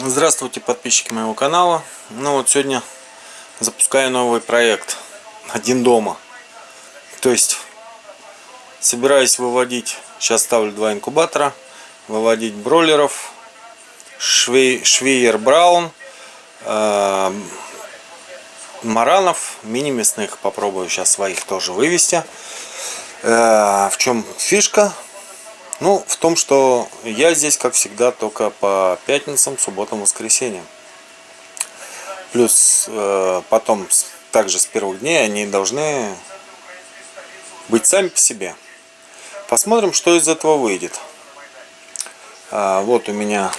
Здравствуйте, подписчики моего канала. Ну вот сегодня запускаю новый проект «Один дома». То есть собираюсь выводить, сейчас ставлю два инкубатора, выводить бройлеров, швей, швейер браун, э, маранов, мини-мясных. Попробую сейчас своих тоже вывести. Э, в чем фишка? Ну, в том, что я здесь, как всегда, только по пятницам, субботам, воскресеньям. Плюс э, потом, также с первых дней, они должны быть сами по себе. Посмотрим, что из этого выйдет. А, вот у меня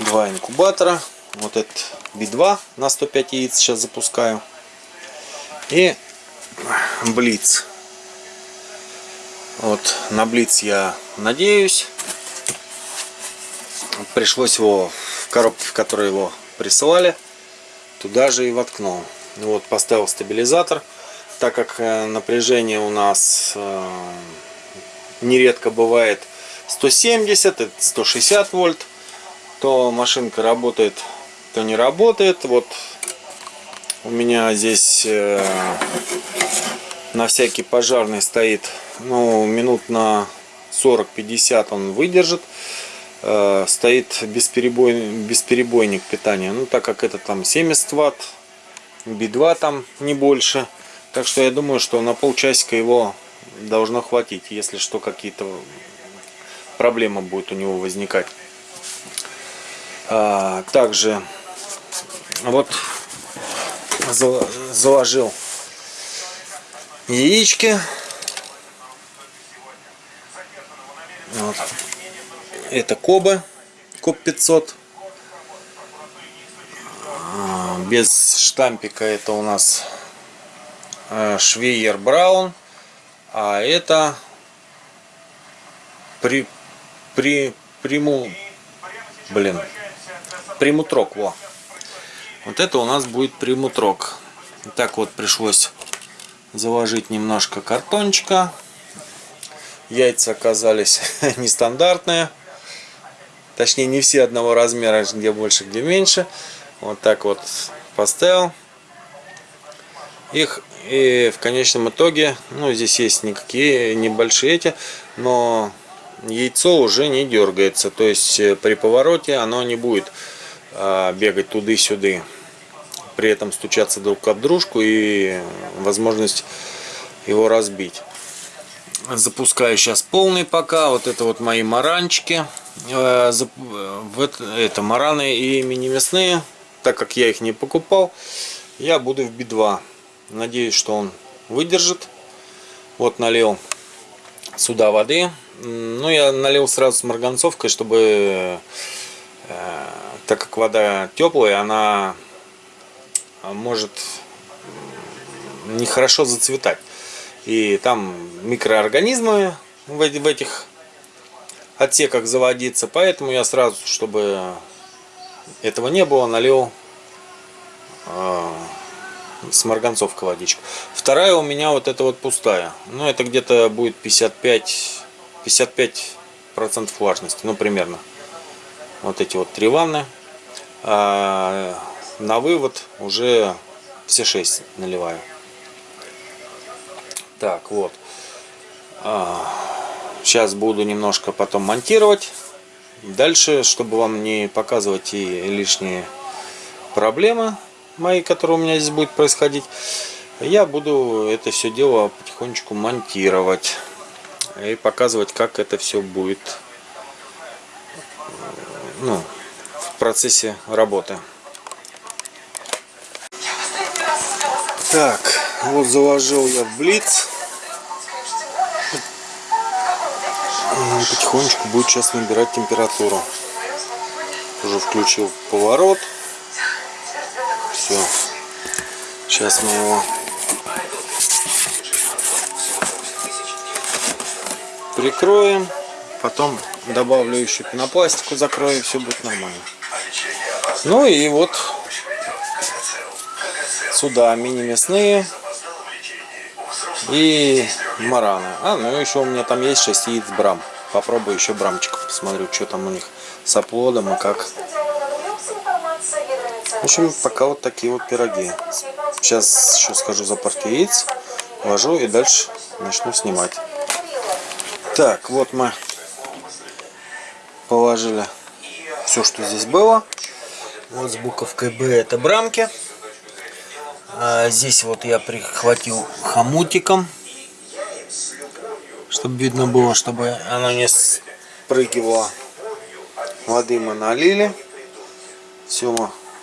два инкубатора. Вот этот B2 на 105 яиц сейчас запускаю. И Блиц. Вот на Блиц я надеюсь. Пришлось его в коробке, в которой его присылали, туда же и воткнул. Вот поставил стабилизатор, так как э, напряжение у нас э, нередко бывает 170, 160 вольт, то машинка работает, то не работает. Вот у меня здесь э, на всякий пожарный стоит ну, минут на 40-50 он выдержит. Э, стоит бесперебой, бесперебойник питания. Ну, так как это там 70 ватт, B2 там не больше. Так что я думаю, что на полчасика его должно хватить, если что, какие-то проблемы будет у него возникать. А, также вот заложил яички Это Коба, Коб 500. А, без штампика это у нас а, Швейер Браун. А это при, при, приму, блин, примутрок, во. Вот это у нас будет примутрок. Так вот пришлось заложить немножко картончика. Яйца оказались нестандартные. Точнее, не все одного размера, где больше, где меньше. Вот так вот поставил их. И в конечном итоге, ну, здесь есть никакие небольшие эти, но яйцо уже не дергается. То есть э, при повороте оно не будет а, бегать туды-сюды. При этом стучаться друг об дружку и возможность его разбить запускаю сейчас полный пока. Вот это вот мои маранчики. Э, это мараны и мини-мясные. Так как я их не покупал, я буду в B2. Надеюсь, что он выдержит. Вот налил сюда воды. Ну, я налил сразу с марганцовкой, чтобы, э, так как вода теплая, она может нехорошо зацветать. И там микроорганизмы в этих отсеках заводиться. Поэтому я сразу, чтобы этого не было, налил э, с марганцовка водичку. Вторая у меня вот эта вот пустая. Ну, это где-то будет 55, 55 процентов влажности. Ну, примерно. Вот эти вот три ванны. А на вывод уже все 6 наливаю. Так, вот. Сейчас буду немножко потом монтировать. Дальше, чтобы вам не показывать и лишние проблемы мои, которые у меня здесь будет происходить, я буду это все дело потихонечку монтировать и показывать, как это все будет ну, в процессе работы. Так, вот заложил я в блиц. Потихонечку будет сейчас набирать температуру. Уже включил поворот. Все. Сейчас мы его прикроем. Потом добавлю еще пенопластику, закрою, все будет нормально. Ну и вот сюда мини-мясные и мараны. А, ну еще у меня там есть 6 яиц брам. попробую еще брамчиков. Посмотрю, что там у них с оплодом и как. В общем, пока вот такие вот пироги. Сейчас еще скажу за партию яиц. Ложу и дальше начну снимать. Так, вот мы положили все, что здесь было. Вот с буковкой Б это брамки. А здесь вот я прихватил хомутиком, чтобы видно было, чтобы оно не спрыгивало. Воды мы налили. Все,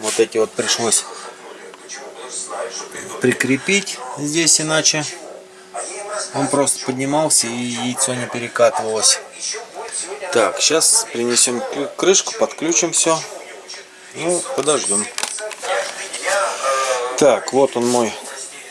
вот эти вот пришлось прикрепить здесь, иначе он просто поднимался и яйцо не перекатывалось. Так, сейчас принесем крышку, подключим все. Ну, подождем. Так, вот он мой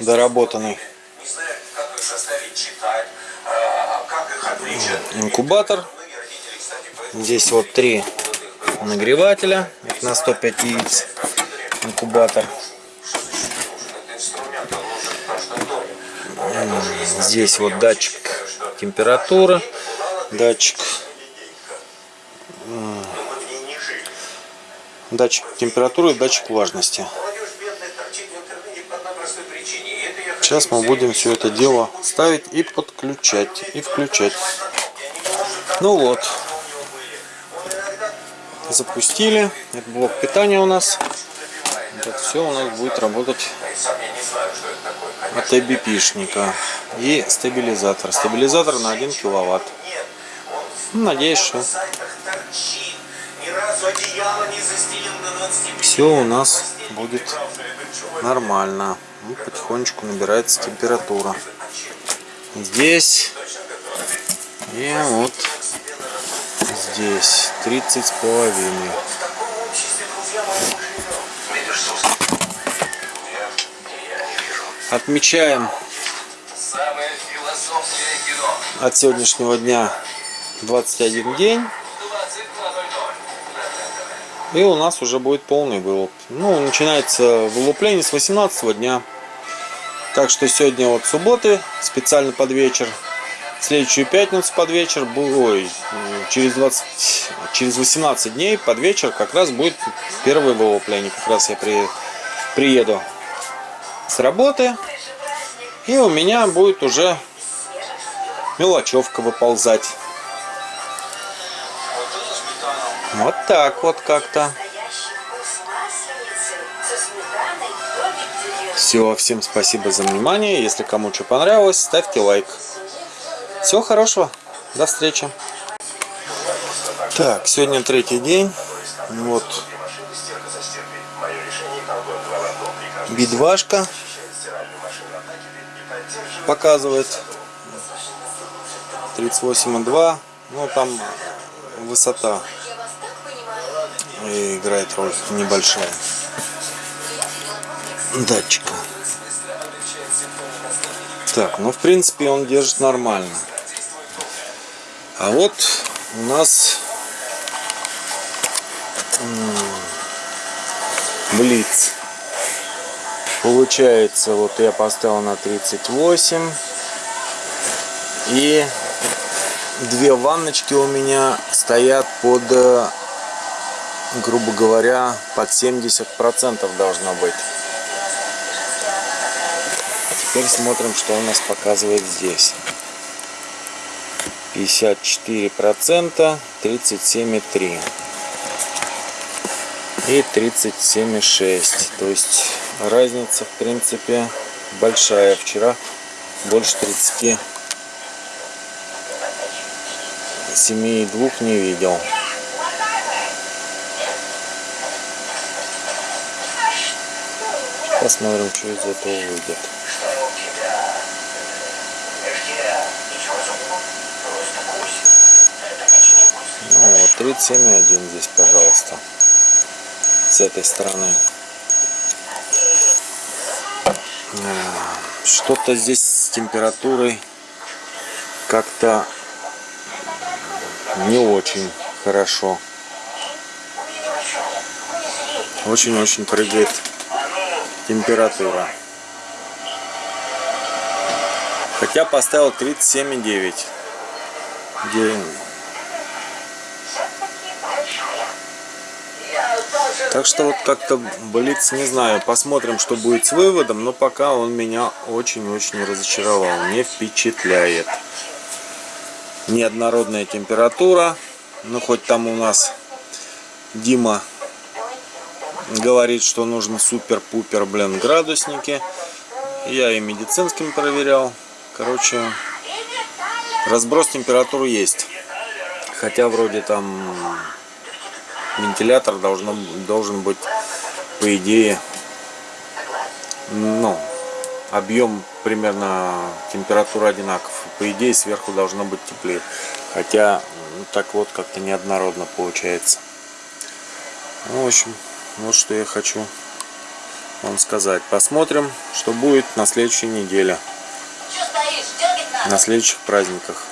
доработанный инкубатор. Здесь вот три нагревателя. Это на 105 яиц инкубатор. Здесь вот датчик температуры, датчик датчик температуры и датчик влажности. Сейчас мы будем все это дело ставить и подключать, и включать. Ну вот. Запустили. Это блок питания у нас. Это все у нас будет работать от IBP-шника. И стабилизатор. Стабилизатор на 1 киловатт. Ну, надеюсь, что все у нас будет нормально. Ну, потихонечку набирается температура. Здесь и вот здесь 30 с половиной. Отмечаем от сегодняшнего дня 21 день. И у нас уже будет полный вылуп. Ну, начинается вылупление с 18 дня. Так что сегодня вот субботы, специально под вечер. Следующую пятницу под вечер, ой, через, 20, через 18 дней под вечер как раз будет первое вылупление. Как раз я при, приеду с работы. И у меня будет уже мелочевка выползать. Вот так вот как-то. Все, всем спасибо за внимание. Если кому что понравилось, ставьте лайк. Всего хорошего. До встречи. Так, сегодня третий день. Вот. Бидвашка показывает 38,2. Ну, там высота и играет роль небольшая датчика. Так, ну в принципе он держит нормально. А вот у нас Блиц. Получается, вот я поставил на 38. И две ванночки у меня стоят под э, грубо говоря, под 70% должно быть. Теперь смотрим, что у нас показывает здесь. 54%, 37,3 и 37,6. То есть разница, в принципе, большая. Вчера больше 30 7,2 не видел. Посмотрим, что из этого выйдет. Ну вот, 37,1 здесь, пожалуйста. С этой стороны. Что-то здесь с температурой как-то не очень хорошо. Очень-очень прыгает температура. Хотя поставил 37,9. Так что вот как-то Блиц, не знаю, посмотрим, что будет с выводом, но пока он меня очень-очень разочаровал, не впечатляет. Неоднородная температура, ну хоть там у нас Дима говорит, что нужно супер-пупер, блин, градусники. Я и медицинским проверял. Короче, разброс температуры есть. Хотя вроде там вентилятор должно, должен быть, по идее, ну, объем примерно температура одинаков. По идее, сверху должно быть теплее. Хотя, ну, так вот, как-то неоднородно получается. Ну, в общем, вот что я хочу вам сказать. Посмотрим, что будет на следующей неделе. На следующих праздниках.